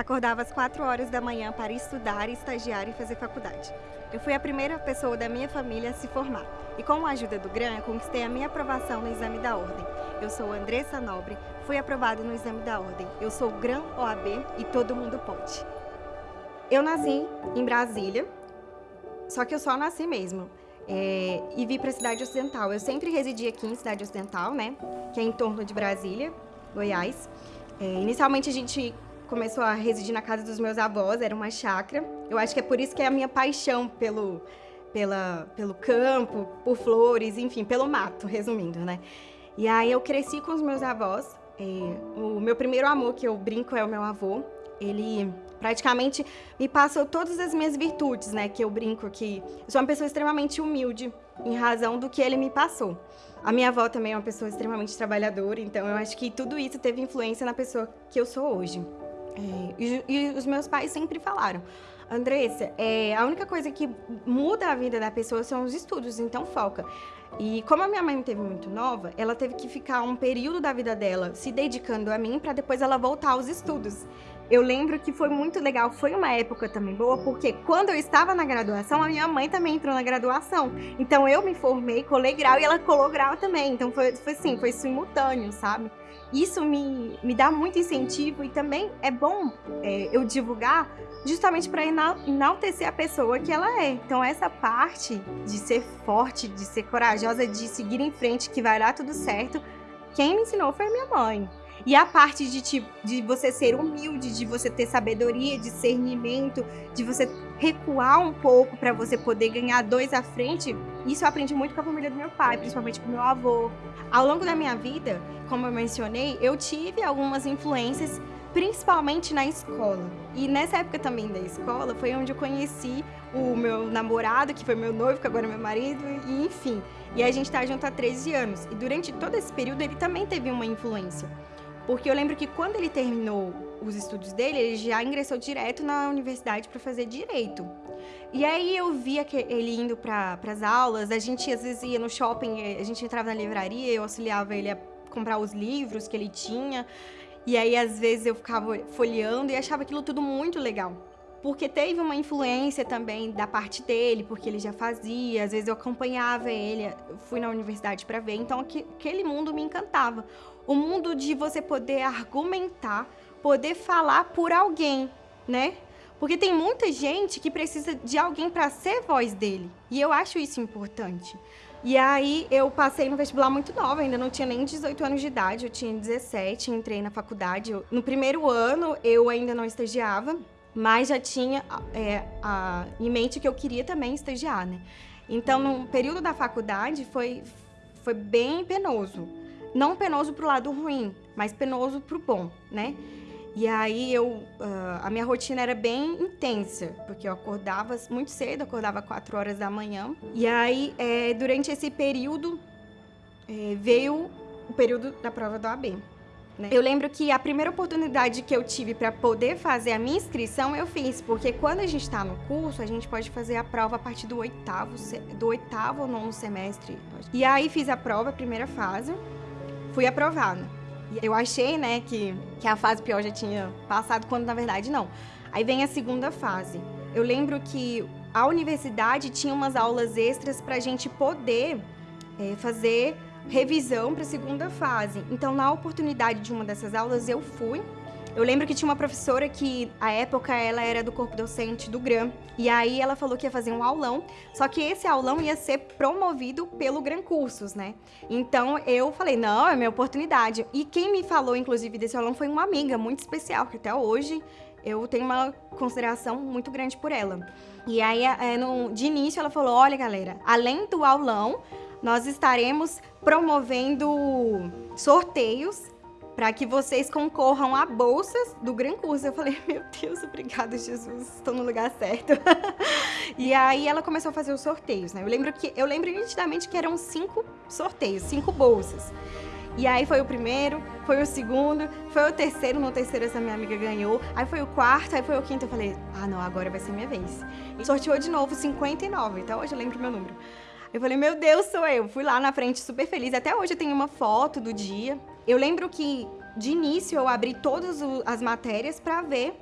Acordava às 4 horas da manhã para estudar, estagiar e fazer faculdade. Eu fui a primeira pessoa da minha família a se formar. E com a ajuda do GRAN, eu conquistei a minha aprovação no exame da ordem. Eu sou Andressa Nobre, fui aprovada no exame da ordem. Eu sou GRAN OAB e todo mundo pode. Eu nasci em Brasília, só que eu só nasci mesmo. É, e vim para a cidade ocidental. Eu sempre residi aqui em cidade ocidental, né? Que é em torno de Brasília, Goiás. É, inicialmente a gente começou a residir na casa dos meus avós, era uma chácara. Eu acho que é por isso que é a minha paixão pelo, pela, pelo campo, por flores, enfim, pelo mato, resumindo, né? E aí eu cresci com os meus avós. É, o meu primeiro amor que eu brinco é o meu avô. Ele praticamente me passou todas as minhas virtudes, né? Que eu brinco que sou uma pessoa extremamente humilde em razão do que ele me passou. A minha avó também é uma pessoa extremamente trabalhadora, então eu acho que tudo isso teve influência na pessoa que eu sou hoje. É, e, e, os meus pais sempre falaram, Andressa, é, a única coisa que muda a vida da pessoa são os estudos, então foca. E como a minha mãe me teve muito nova, ela teve que ficar um período da vida dela se dedicando a mim para depois ela voltar aos estudos. Eu lembro que foi muito legal, foi uma época também boa, porque quando eu estava na graduação, a minha mãe também entrou na graduação. Então eu me formei, colei grau e ela colou grau também. Então foi, foi assim, foi simultâneo, sabe? Isso me, me dá muito incentivo e também é bom é, eu divulgar justamente para enaltecer a pessoa que ela é. Então essa parte de ser forte, de ser corajosa, de seguir em frente, que vai dar tudo certo, quem me ensinou foi minha mãe. E a parte de, tipo, de você ser humilde, de você ter sabedoria, discernimento, de você recuar um pouco para você poder ganhar dois à frente, isso eu aprendi muito com a família do meu pai, principalmente com meu avô. Ao longo da minha vida, como eu mencionei, eu tive algumas influências, principalmente na escola. E nessa época também da escola, foi onde eu conheci o meu namorado, que foi meu noivo, que agora é meu marido, e enfim. E a gente tá junto há 13 anos. E durante todo esse período, ele também teve uma influência. Porque eu lembro que quando ele terminou os estudos dele, ele já ingressou direto na universidade para fazer direito. E aí eu via que ele indo para as aulas, a gente às vezes ia no shopping, eh, a gente entrava na livraria, eu auxiliava ele a comprar os livros que ele tinha. E aí às vezes eu ficava folheando e achava aquilo tudo muito legal. Porque teve uma influência também da parte dele, porque ele já fazia, às vezes eu acompanhava ele, fui na universidade para ver, então aquele mundo me encantava. O mundo de você poder argumentar, poder falar por alguém, né? Porque tem muita gente que precisa de alguém para ser voz dele. E eu acho isso importante. E aí eu passei no vestibular muito nova, ainda não tinha nem 18 anos de idade, eu tinha 17, entrei na faculdade. No primeiro ano eu ainda não estagiava, mas já tinha é, a, em mente que eu queria também estagiar, né? Então, no período da faculdade foi, foi bem penoso. Não penoso pro lado ruim, mas penoso pro bom, né? E aí eu, uh, a minha rotina era bem intensa, porque eu acordava muito cedo, acordava 4 horas da manhã. E aí, é, durante esse período, é, veio o período da prova do AB. Né? Eu lembro que a primeira oportunidade que eu tive para poder fazer a minha inscrição, eu fiz, porque quando a gente está no curso, a gente pode fazer a prova a partir do oitavo, do oitavo ou nono semestre. E aí fiz a prova, a primeira fase, fui aprovada. Eu achei, né, que, que a fase pior já tinha passado, quando na verdade não. Aí vem a segunda fase. Eu lembro que a universidade tinha umas aulas extras para a gente poder é, fazer revisão para a segunda fase. Então, na oportunidade de uma dessas aulas, eu fui eu lembro que tinha uma professora que, à época, ela era do corpo docente do GRAM. E aí ela falou que ia fazer um aulão, só que esse aulão ia ser promovido pelo GRAM Cursos, né? Então eu falei, não, é minha oportunidade. E quem me falou, inclusive, desse aulão foi uma amiga muito especial, que até hoje eu tenho uma consideração muito grande por ela. E aí, no, de início, ela falou, olha, galera, além do aulão, nós estaremos promovendo sorteios para que vocês concorram a bolsas do Gran Curso. Eu falei, meu Deus, obrigada, Jesus, estou no lugar certo. e aí ela começou a fazer os sorteios, né? Eu lembro que eu lembro nitidamente que eram cinco sorteios, cinco bolsas. E aí foi o primeiro, foi o segundo, foi o terceiro, no terceiro essa minha amiga ganhou, aí foi o quarto, aí foi o quinto, eu falei, ah não, agora vai ser minha vez. E sorteou de novo 59, então hoje eu lembro meu número. Eu falei, meu Deus, sou eu. Fui lá na frente super feliz. Até hoje eu tenho uma foto do dia. Eu lembro que, de início, eu abri todas as matérias para ver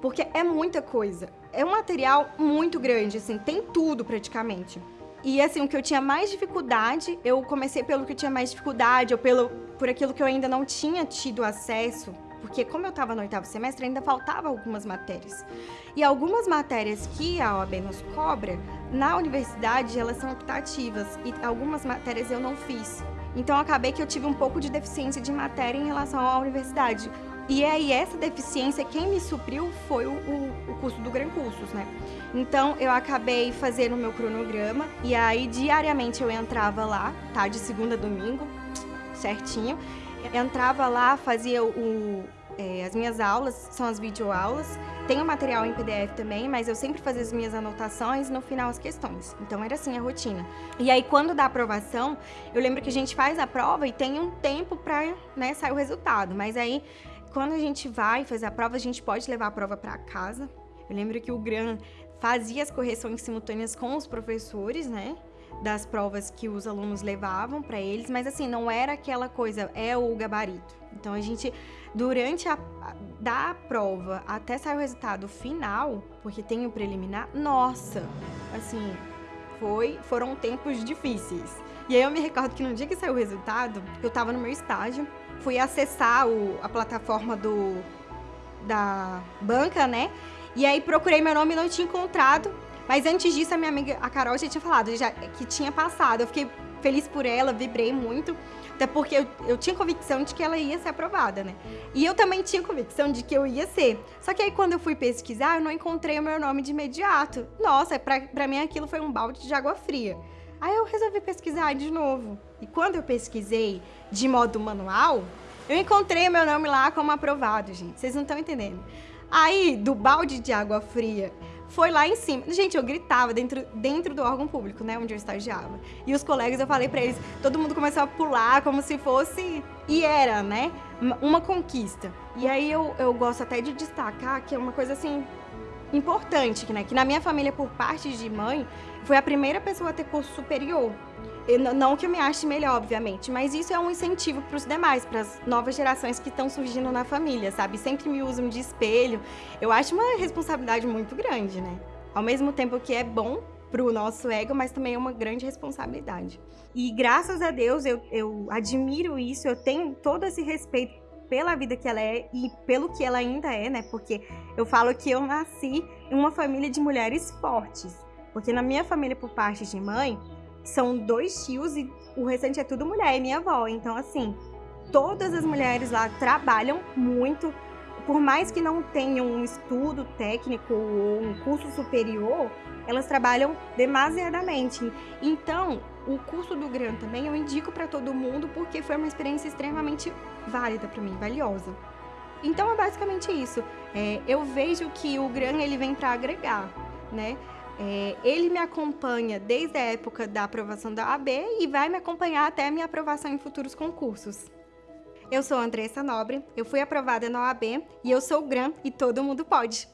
porque é muita coisa. É um material muito grande, assim, tem tudo praticamente. E assim, o que eu tinha mais dificuldade, eu comecei pelo que eu tinha mais dificuldade, ou pelo, por aquilo que eu ainda não tinha tido acesso, porque como eu estava no oitavo semestre, ainda faltava algumas matérias. E algumas matérias que a OAB nos cobra, na universidade, elas são optativas, e algumas matérias eu não fiz. Então, acabei que eu tive um pouco de deficiência de matéria em relação à universidade. E aí, essa deficiência, quem me supriu foi o, o, o curso do Gran Cursos, né? Então, eu acabei fazendo o meu cronograma, e aí, diariamente, eu entrava lá, tá? De segunda a domingo, certinho. Entrava lá, fazia o, é, as minhas aulas, são as videoaulas. Tem o material em PDF também, mas eu sempre fazia as minhas anotações e no final as questões. Então era assim a rotina. E aí quando dá aprovação, eu lembro que a gente faz a prova e tem um tempo para né, sair o resultado. Mas aí quando a gente vai fazer a prova, a gente pode levar a prova para casa. Eu lembro que o Gran fazia as correções simultâneas com os professores, né? Das provas que os alunos levavam para eles, mas assim, não era aquela coisa, é o gabarito. Então a gente, durante a, da prova até sair o resultado final, porque tem o preliminar, nossa, assim, foi, foram tempos difíceis. E aí eu me recordo que no dia que saiu o resultado, eu tava no meu estágio, fui acessar o, a plataforma do da banca, né? E aí procurei meu nome e não tinha encontrado. Mas antes disso, a minha amiga, a Carol, já tinha falado já, que tinha passado. Eu fiquei feliz por ela, vibrei muito. Até porque eu, eu tinha convicção de que ela ia ser aprovada, né? E eu também tinha convicção de que eu ia ser. Só que aí quando eu fui pesquisar, eu não encontrei o meu nome de imediato. Nossa, pra, pra mim aquilo foi um balde de água fria. Aí eu resolvi pesquisar de novo. E quando eu pesquisei de modo manual, eu encontrei o meu nome lá como aprovado, gente. Vocês não estão entendendo. Aí, do balde de água fria, foi lá em cima. Gente, eu gritava dentro, dentro do órgão público, né, onde eu estagiava. E os colegas, eu falei para eles, todo mundo começou a pular como se fosse... E era, né, uma conquista. E aí eu, eu gosto até de destacar que é uma coisa, assim, importante, né, que na minha família, por parte de mãe, foi a primeira pessoa a ter curso superior. Não que eu me ache melhor, obviamente, mas isso é um incentivo para os demais, para as novas gerações que estão surgindo na família, sabe? Sempre me usam de espelho. Eu acho uma responsabilidade muito grande, né? Ao mesmo tempo que é bom para o nosso ego, mas também é uma grande responsabilidade. E graças a Deus eu, eu admiro isso, eu tenho todo esse respeito pela vida que ela é e pelo que ela ainda é, né? Porque eu falo que eu nasci em uma família de mulheres fortes. Porque na minha família, por parte de mãe, são dois tios e o restante é tudo mulher e minha avó. Então, assim, todas as mulheres lá trabalham muito. Por mais que não tenham um estudo técnico ou um curso superior, elas trabalham demasiadamente. Então, o curso do GRAN também eu indico para todo mundo porque foi uma experiência extremamente válida para mim, valiosa. Então é basicamente isso. É, eu vejo que o GRAN ele vem para agregar, né? É, ele me acompanha desde a época da aprovação da AB e vai me acompanhar até a minha aprovação em futuros concursos. Eu sou Andressa Nobre, eu fui aprovada na OAB e eu sou GRAM e todo mundo pode.